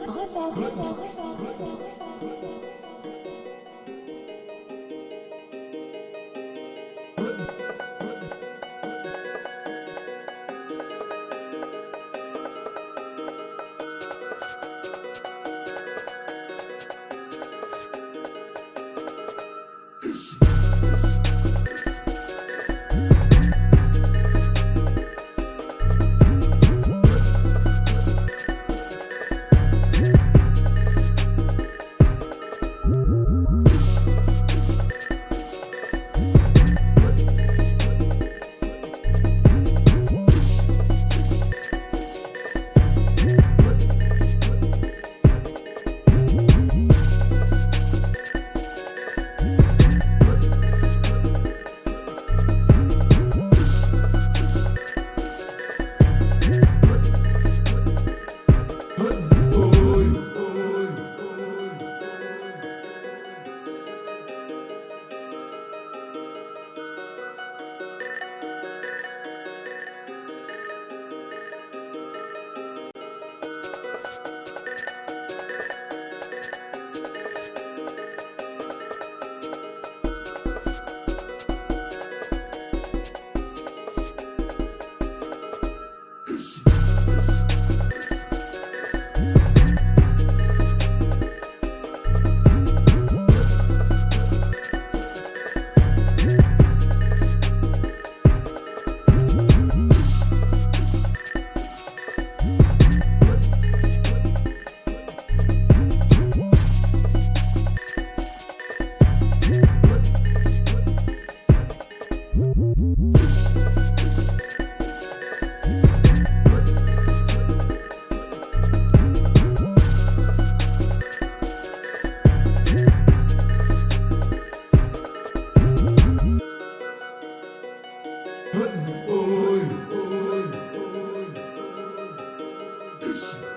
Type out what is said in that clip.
Rosette, oh oy, oy, oy.